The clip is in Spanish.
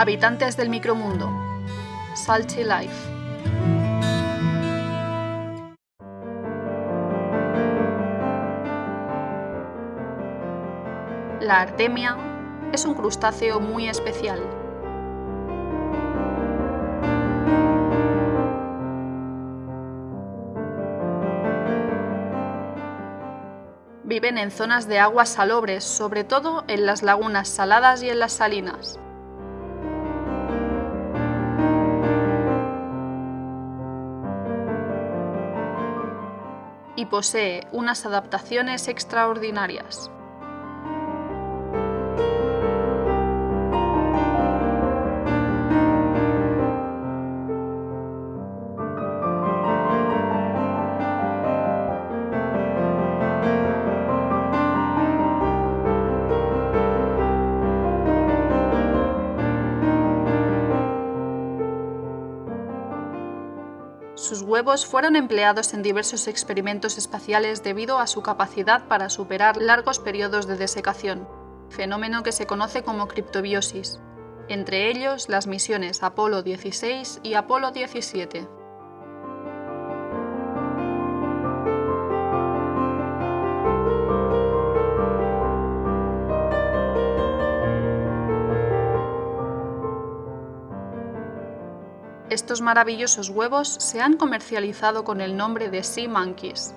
Habitantes del micromundo. Salty Life. La artemia es un crustáceo muy especial. Viven en zonas de aguas salobres, sobre todo en las lagunas saladas y en las salinas. Y posee unas adaptaciones extraordinarias. Sus huevos fueron empleados en diversos experimentos espaciales debido a su capacidad para superar largos periodos de desecación, fenómeno que se conoce como criptobiosis, entre ellos las misiones Apolo 16 y Apolo 17. Estos maravillosos huevos se han comercializado con el nombre de Sea Monkeys.